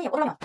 아니, 어라마.